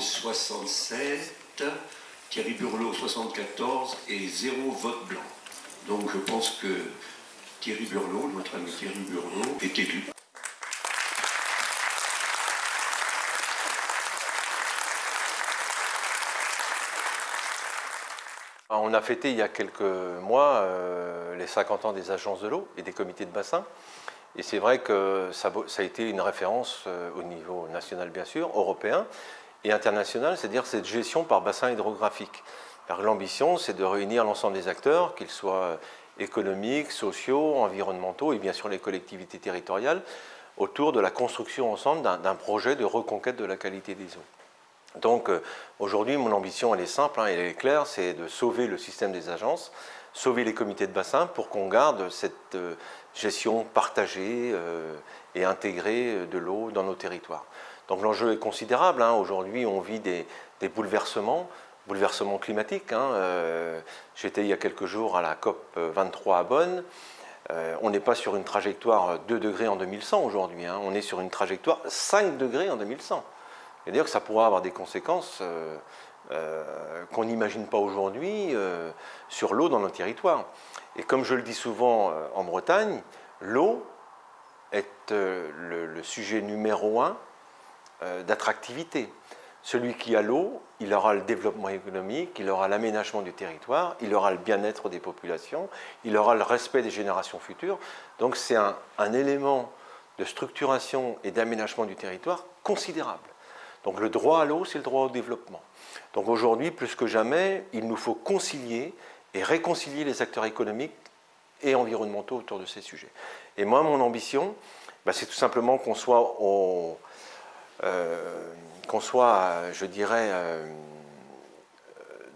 67, Thierry Burlot 74 et 0 vote blanc. Donc je pense que Thierry Burlot, notre ami Thierry Burlot, est élu. On a fêté il y a quelques mois euh, les 50 ans des agences de l'eau et des comités de bassin. Et c'est vrai que ça, a été une référence euh, au niveau national bien sûr, européen et international, c'est-à-dire cette gestion par bassin hydrographique. L'ambition, c'est de réunir l'ensemble des acteurs, qu'ils soient économiques, sociaux, environnementaux et bien sûr les collectivités territoriales, autour de la construction ensemble d'un projet de reconquête de la qualité des eaux. Donc euh, aujourd'hui, mon ambition, elle est simple, hein, elle est claire, c'est de sauver le système des agences, sauver les comités de bassin pour qu'on garde cette euh, gestion partagée euh, et intégrée de l'eau dans nos territoires. Donc l'enjeu est considérable, hein. aujourd'hui on vit des, bouleversements, bouleversements climatiques. Hein. J'étais il y a quelques jours à la COP 23 à Bonn, on n'est pas sur une trajectoire 2 degrés en 2100 aujourd'hui, on est sur une trajectoire 5 degrés en 2100. Et d'ailleurs ça pourra avoir des conséquences euh, euh, qu'on n'imagine pas aujourd'hui euh, sur l'eau dans nos territoires. Et comme je le dis souvent en Bretagne, l'eau est le, sujet numéro un d'attractivité. Celui qui a l'eau, il aura le développement économique, il aura l'aménagement du territoire, il aura le bien-être des populations, il aura le respect des générations futures. Donc c'est un, élément de structuration et d'aménagement du territoire considérable. Donc le droit à l'eau, c'est le droit au développement. Donc aujourd'hui, plus que jamais, il nous faut concilier et réconcilier les acteurs économiques et environnementaux autour de ces sujets. Et moi, mon ambition, bah, c'est tout simplement qu'on soit, euh, soit, je dirais, euh,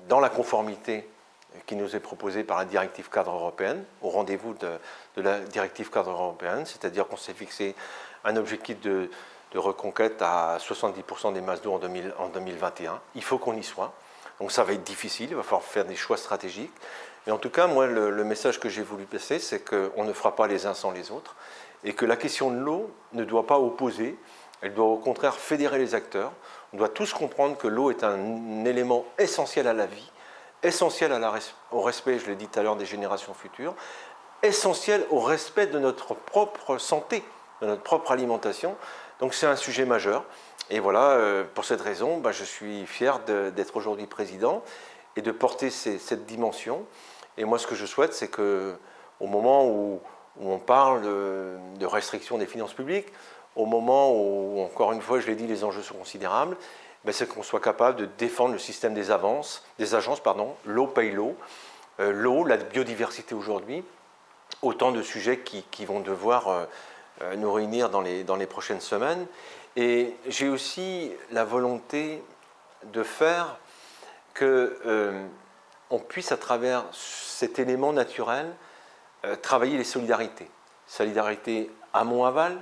dans la conformité qui nous est proposée par la directive cadre européenne, au rendez-vous de, la directive cadre européenne, c'est-à-dire qu'on s'est fixé un objectif de reconquête à 70% des masses d'eau en, en 2021. Il faut qu'on y soit. Donc ça va être difficile, il va falloir faire des choix stratégiques. Mais en tout cas, moi, le, message que j'ai voulu passer, c'est qu'on ne fera pas les uns sans les autres et que la question de l'eau ne doit pas opposer, elle doit au contraire fédérer les acteurs. On doit tous comprendre que l'eau est un élément essentiel à la vie, essentiel au respect, je l'ai dit tout à l'heure, des générations futures, essentiel au respect de notre propre santé, de notre propre alimentation. Donc c'est un sujet majeur. Et voilà, euh, pour cette raison, bah, je suis fier d'être aujourd'hui président et de porter cette dimension. Et moi, ce que je souhaite, c'est qu'au moment où, on parle de, restriction des finances publiques, au moment où, encore une fois, je l'ai dit, les enjeux sont considérables, ben, c'est qu'on soit capable de défendre le système des, avances, des agences, pardon, l'eau paye l'eau, euh, l'eau, la biodiversité aujourd'hui, autant de sujets qui, vont devoir euh, euh, nous réunir dans les, prochaines semaines. Et j'ai aussi la volonté de faire que on puisse, à travers cet élément naturel, travailler les solidarités. Solidarité amont-aval,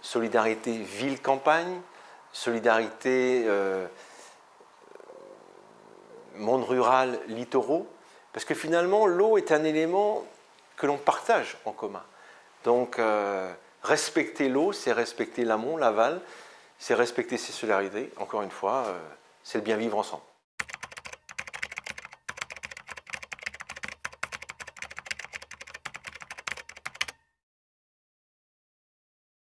solidarité ville-campagne, solidarité monde rural, littoraux, parce que finalement, l'eau est un élément que l'on partage en commun. Donc, Respecter l'eau, c'est respecter l'amont, l'aval, c'est respecter ses solidarités. Encore une fois, euh, c'est le bien vivre ensemble.